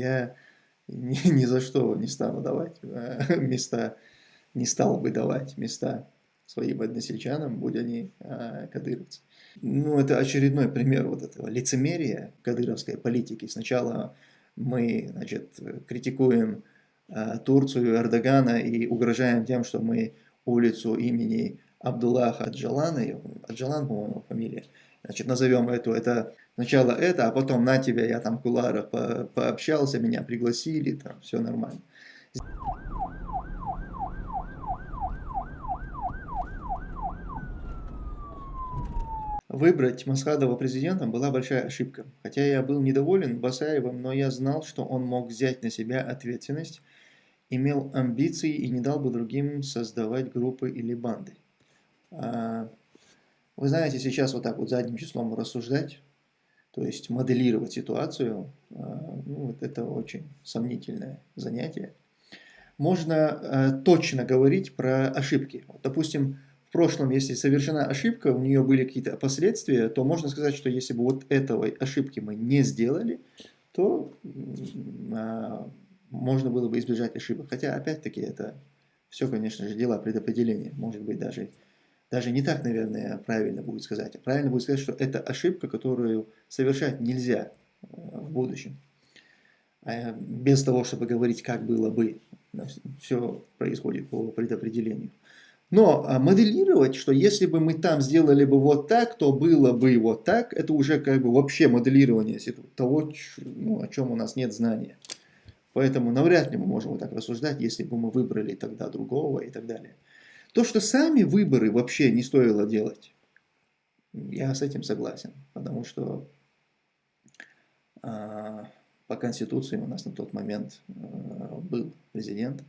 я ни, ни за что не стану давать э, места, не стал бы давать места своим односельчанам, будь они э, кадыровцы. Ну, это очередной пример вот этого лицемерия кадыровской политики. Сначала мы, значит, критикуем э, Турцию, Эрдогана и угрожаем тем, что мы улицу имени Абдуллаха Аджалана, Аджалан, по-моему, фамилия, значит, назовем эту, это сначала это, а потом на тебя, я там в куларах по пообщался, меня пригласили, там все нормально. Выбрать Масхадова президентом была большая ошибка. Хотя я был недоволен Басаевым, но я знал, что он мог взять на себя ответственность, имел амбиции и не дал бы другим создавать группы или банды. А, вы знаете, сейчас вот так вот задним числом рассуждать, то есть моделировать ситуацию, а, ну, вот это очень сомнительное занятие. Можно а, точно говорить про ошибки. Вот, допустим, в прошлом, если совершена ошибка, у нее были какие-то последствия, то можно сказать, что если бы вот этого ошибки мы не сделали, то можно было бы избежать ошибок. Хотя, опять-таки, это все, конечно же, дела предопределения. Может быть, даже даже не так, наверное, правильно будет сказать. А правильно будет сказать, что это ошибка, которую совершать нельзя э, в будущем. А без того, чтобы говорить, как было бы. Все происходит по предопределению. Но а, моделировать, что если бы мы там сделали бы вот так, то было бы вот так, это уже как бы вообще моделирование того, ну, о чем у нас нет знания. Поэтому навряд ли мы можем вот так рассуждать, если бы мы выбрали тогда другого и так далее. То, что сами выборы вообще не стоило делать, я с этим согласен, потому что а, по Конституции у нас на тот момент а, был президент,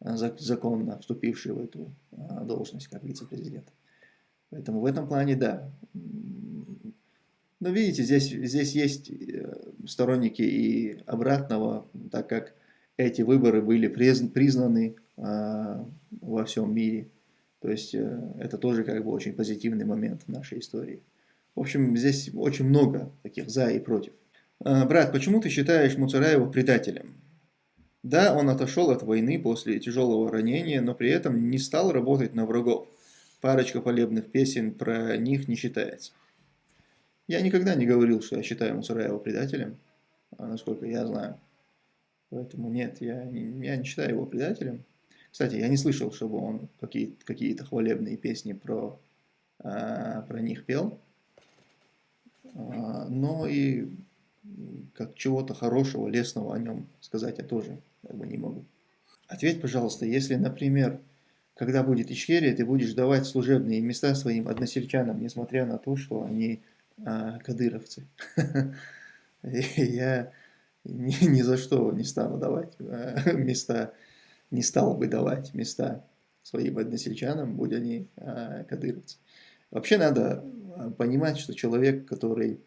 а, законно вступивший в эту а, должность как вице-президент. Поэтому в этом плане да. Но видите, здесь, здесь есть э, сторонники и обратного, так как эти выборы были признаны а, во всем мире. То есть э, это тоже как бы очень позитивный момент в нашей истории. В общем, здесь очень много таких за и против. А, брат, почему ты считаешь Муцараева предателем? Да, он отошел от войны после тяжелого ранения, но при этом не стал работать на врагов. Парочка полебных песен про них не считается. Я никогда не говорил, что я считаю Муцараева предателем, а насколько я знаю. Поэтому нет, я я не считаю его предателем. Кстати, я не слышал, чтобы он какие-то какие хвалебные песни про, а, про них пел. А, но и как чего-то хорошего, лесного о нем сказать я тоже как бы не могу. Ответь, пожалуйста, если, например, когда будет Ичкерия, ты будешь давать служебные места своим односельчанам, несмотря на то, что они а, кадыровцы. Я ни, за что не стану давать а, места не стал бы давать места своим односельчанам, будь они э, кадыровцы. Вообще надо а, понимать, что человек, который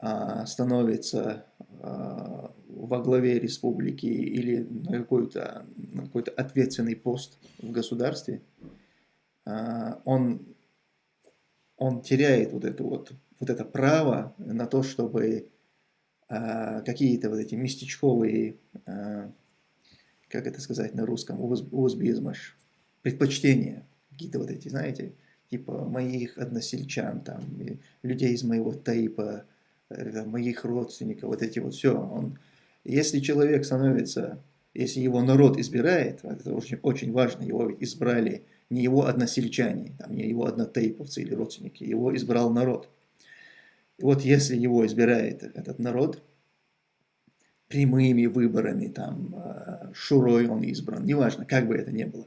э, становится э, во главе республики или на какой-то какой, -то, ответственный пост в государстве, э, он, он теряет вот это, вот, вот это право на то, чтобы э, какие-то вот эти местечковые э, как это сказать на русском, узбизмаш, предпочтения, какие-то вот эти, знаете, типа моих односельчан, там, людей из моего тайпа, э, моих родственников, вот эти вот все. Он, если человек становится, если его народ избирает, это очень, очень важно, его избрали не его односельчане, там, не его однотейповцы или родственники, его избрал народ. И вот если его избирает этот народ, прямыми выборами, там, э, Шурой он избран, неважно, как бы это ни было.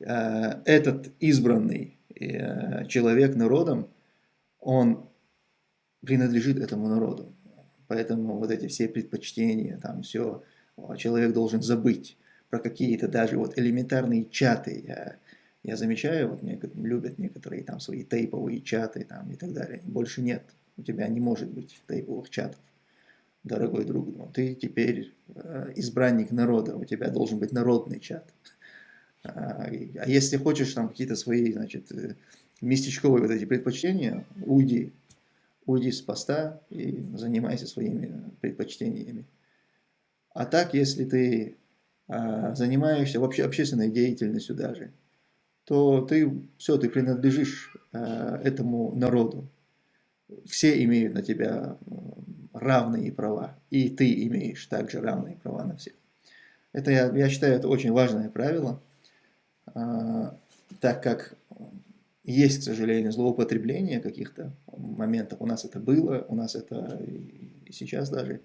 Э, этот избранный э, человек народом, он принадлежит этому народу. Поэтому вот эти все предпочтения, там все, человек должен забыть про какие-то даже вот элементарные чаты. Я, я замечаю, вот мне любят некоторые там свои тейповые чаты там и так далее. Больше нет, у тебя не может быть тейповых чатов дорогой друг, ну, ты теперь э, избранник народа, у тебя должен быть народный чат. А, а если хочешь там какие-то свои, значит, э, местечковые вот эти предпочтения, уйди, уйди с поста и занимайся своими предпочтениями. А так, если ты а, занимаешься вообще общественной деятельностью даже, то ты все, ты принадлежишь а, этому народу. Все имеют на тебя равные права, и ты имеешь также равные права на всех. Это, я, я считаю, это очень важное правило, а, так как есть, к сожалению, злоупотребление каких-то моментов. У нас это было, у нас это и сейчас даже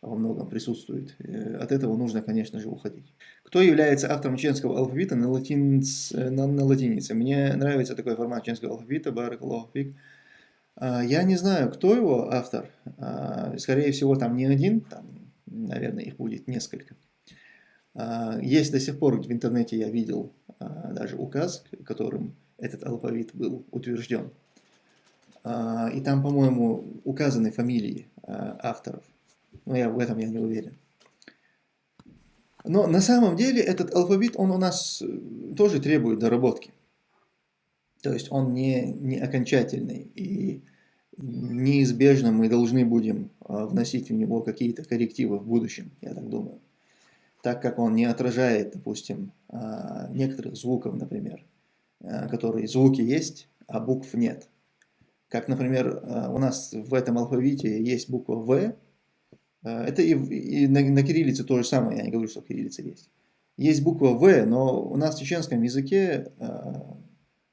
во многом присутствует. Э, от этого нужно, конечно же, уходить. Кто является автором чеченского алфавита на, латинц, на, на латинице? Мне нравится такой формат чеченского алфавита, Баракаллахфик. А, я не знаю, кто его автор. А, скорее всего, там не один, там, наверное, их будет несколько. А, есть до сих пор в интернете, я видел даже указ, которым этот алфавит был утвержден. И там, по-моему, указаны фамилии авторов. Но я в этом я не уверен. Но на самом деле этот алфавит, он у нас э, тоже требует доработки. То есть он не, не окончательный. И неизбежно мы должны будем а, вносить в него какие-то коррективы в будущем, я так думаю. Так как он не отражает, допустим, а, некоторых звуков, например, а, которые звуки есть, а букв нет. Как, например, у нас в этом алфавите есть буква В, это и, и на, на кириллице то же самое, я не говорю, что кириллица есть. Есть буква В, но у нас в чеченском языке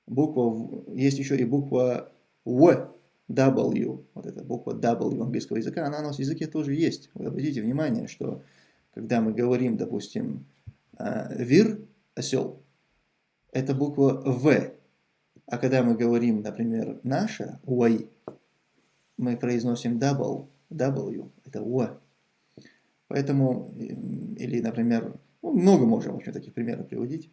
буква, есть еще и буква В, W, вот эта буква W английского языка, она у нас в языке тоже есть. Вы обратите внимание, что когда мы говорим, допустим, э, вир, осел, это буква В. А когда мы говорим, например, наша, уай, мы произносим double, W, это В. Поэтому, или, например, ну, много можем, в общем, таких примеров приводить.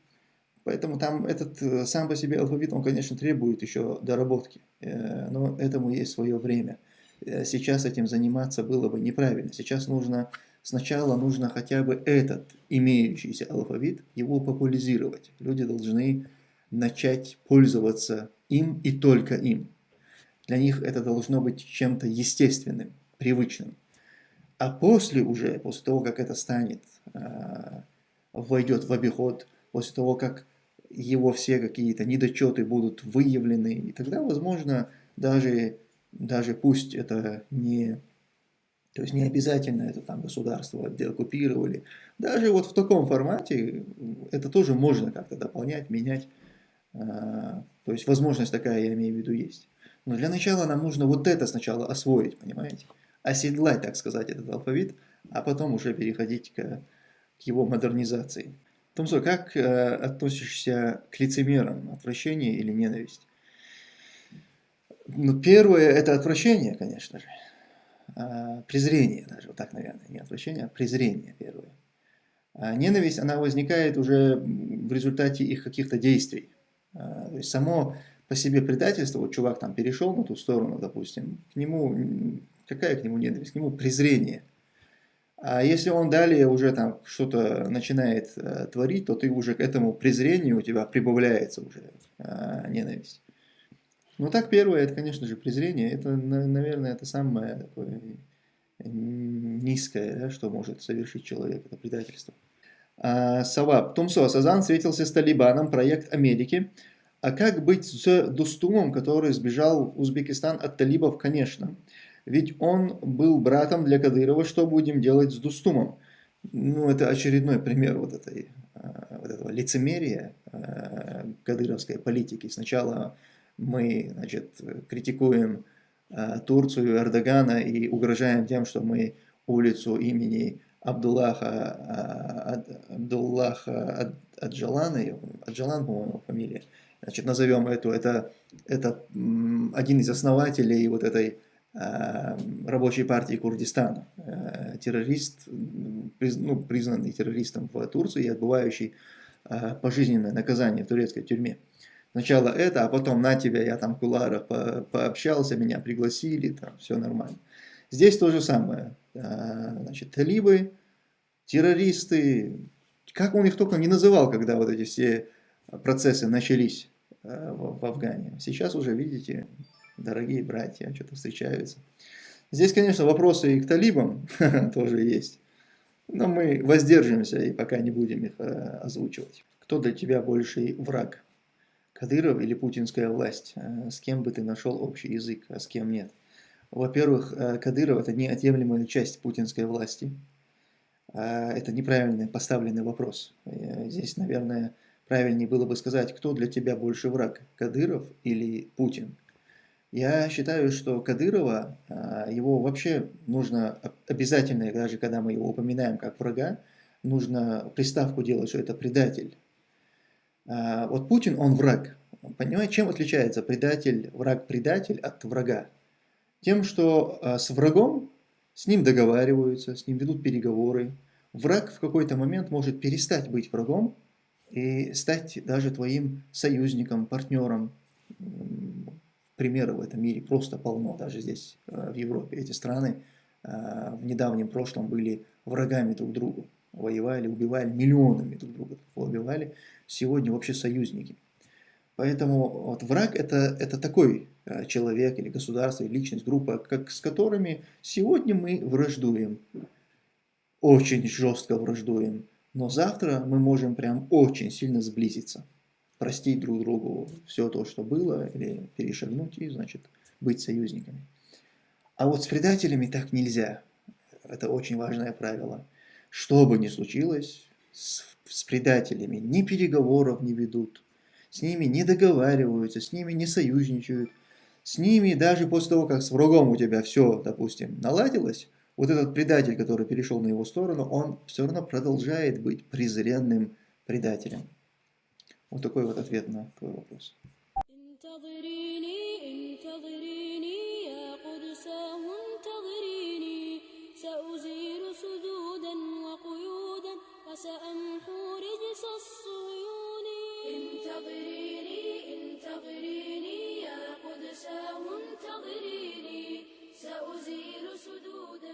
Поэтому там этот э, сам по себе алфавит, он, конечно, требует еще доработки, э, но этому есть свое время. Э, сейчас этим заниматься было бы неправильно. Сейчас нужно, сначала нужно хотя бы этот имеющийся алфавит, его популяризировать. Люди должны начать пользоваться им и только им. Для них это должно быть чем-то естественным, привычным. А после уже, после того, как это станет, войдет в обиход, после того, как его все какие-то недочеты будут выявлены, и тогда, возможно, даже, даже пусть это не, то есть не обязательно это там государство оккупировали, даже вот в таком формате это тоже можно как-то дополнять, менять, а, то есть возможность такая, я имею в виду, есть. Но для начала нам нужно вот это сначала освоить, понимаете? Оседлать, так сказать, этот алфавит, а потом уже переходить к, к его модернизации. Томсо, как э, относишься к лицемерам? Отвращение или ненависть? Ну, первое – это отвращение, конечно же. А, презрение даже, вот так, наверное, не отвращение, а презрение первое. А ненависть, она возникает уже в результате их каких-то действий. А, то есть само по себе предательство, вот чувак там перешел на ту сторону, допустим, к нему, какая к нему ненависть? К нему презрение – а если он далее уже там что-то начинает э, творить, то ты уже к этому презрению у тебя прибавляется уже э, ненависть. Ну так первое, это, конечно же, презрение. Это, наверное, это самое такое низкое, да, что может совершить человек, это предательство. А, Саваб. Тумсо. Сазан встретился с Талибаном, проект Америки. А как быть с Дустумом, который сбежал в Узбекистан от талибов? Конечно. Ведь он был братом для Кадырова, что будем делать с Дустумом? Ну, это очередной пример вот, этой, а, вот этого лицемерия а, кадыровской политики. Сначала мы значит, критикуем а, Турцию, Эрдогана и угрожаем тем, что мы улицу имени Абдуллаха, Абдуллаха Аджалана, Аджалан, по-моему, фамилия, значит, назовем эту, это, это один из основателей вот этой Э, рабочей партии Курдистана, э, террорист, ну, признанный террористом в Турции и отбывающий э, пожизненное наказание в турецкой тюрьме. Сначала это, а потом на тебя, я там в куларах по пообщался, меня пригласили, там все нормально. Здесь то же самое. Значит, талибы, террористы, как он их только не называл, когда вот эти все процессы начались в Афгане. Сейчас уже, видите, дорогие братья, что-то встречаются. Здесь, конечно, вопросы и к талибам тоже есть. Но мы воздержимся и пока не будем их э, озвучивать. Кто для тебя больший враг? Кадыров или путинская власть? Э, с кем бы ты нашел общий язык, а с кем нет? Во-первых, э, Кадыров – это неотъемлемая часть путинской власти. Э, это неправильно поставленный вопрос. Здесь, наверное, правильнее было бы сказать, кто для тебя больше враг, Кадыров или Путин? Я считаю, что Кадырова, его вообще нужно обязательно, даже когда мы его упоминаем как врага, нужно приставку делать, что это предатель. А, вот Путин, он враг. Понимаете, чем отличается предатель, враг-предатель от врага? Тем, что а, с врагом, с ним договариваются, с ним ведут переговоры. Враг в какой-то момент может перестать быть врагом и стать даже твоим союзником, партнером. Примеров в этом мире просто полно, даже здесь, а, в Европе. Эти страны в недавнем прошлом были врагами друг другу воевали, убивали, миллионами друг друга убивали, сегодня вообще союзники. Поэтому вот враг это, это такой э, человек или государство, или личность, группа, как, с которыми сегодня мы враждуем, очень жестко враждуем, но завтра мы можем прям очень сильно сблизиться, простить друг другу все то, что было, или перешагнуть и, значит, быть союзниками. А вот с предателями так нельзя. Это очень важное правило. Что бы ни случилось, с, с предателями ни переговоров не ведут, с ними не договариваются, с ними не союзничают, с ними даже после того, как с врагом у тебя все, допустим, наладилось, вот этот предатель, который перешел на его сторону, он все равно продолжает быть презренным предателем. Вот такой вот ответ на твой вопрос. انتظريني انتظريني يا قدساه انتظريني سأزيل سدودا